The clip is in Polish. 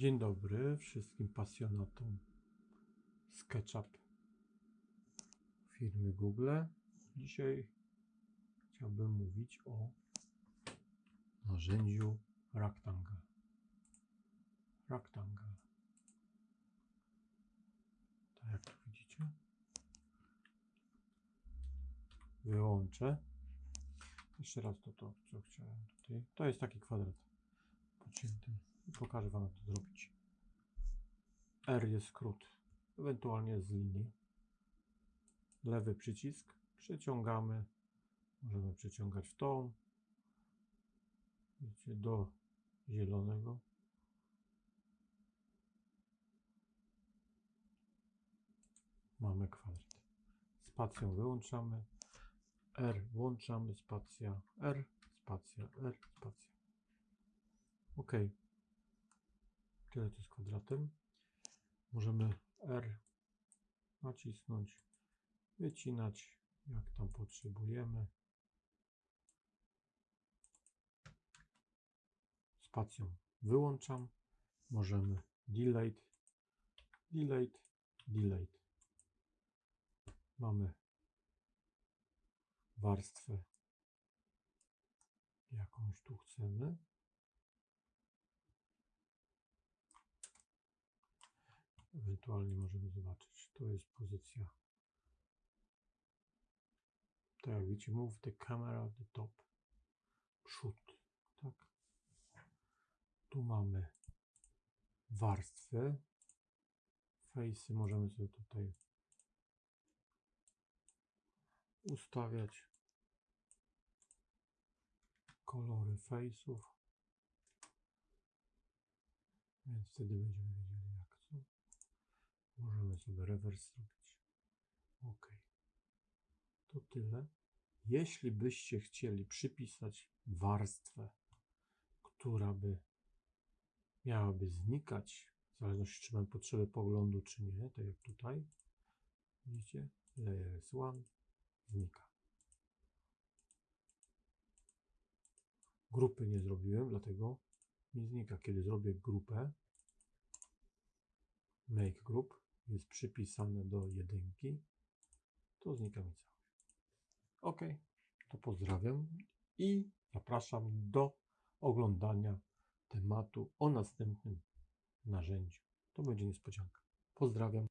Dzień dobry wszystkim pasjonatom SketchUp firmy Google. Dzisiaj chciałbym mówić o narzędziu Rectangle. Rectangle. Tak jak tu widzicie. Wyłączę. Jeszcze raz to, to co chciałem tutaj. To jest taki kwadrat pocięty. Pokażę Wam jak to zrobić. R jest skrót, ewentualnie z linii. Lewy przycisk, przeciągamy. Możemy przeciągać w tą. Widzicie, do zielonego. Mamy kwadrat. Spacją wyłączamy. R włączamy, spacja R, spacja R, spacja. OK. Tyle to z kwadratem. Możemy R nacisnąć, wycinać jak tam potrzebujemy. Spacją wyłączam. Możemy delete, delete, delete. Mamy warstwę jakąś tu chcemy. Ewentualnie możemy zobaczyć, to jest pozycja. Tak jak widzicie, move the camera the top. Przód, tak. Tu mamy warstwy. Face'y możemy sobie tutaj ustawiać kolory face'ów. Więc wtedy będziemy wiedzieli sobie rewers zrobić. OK. To tyle. Jeśli byście chcieli przypisać warstwę, która by miałaby znikać, w zależności czy mamy potrzebę poglądu, czy nie, tak jak tutaj, widzicie, layers 1 znika. Grupy nie zrobiłem, dlatego mi znika. Kiedy zrobię grupę, make group jest przypisane do jedynki, to znika mi cały. Ok, to pozdrawiam i zapraszam do oglądania tematu o następnym narzędziu. To będzie niespodzianka. Pozdrawiam.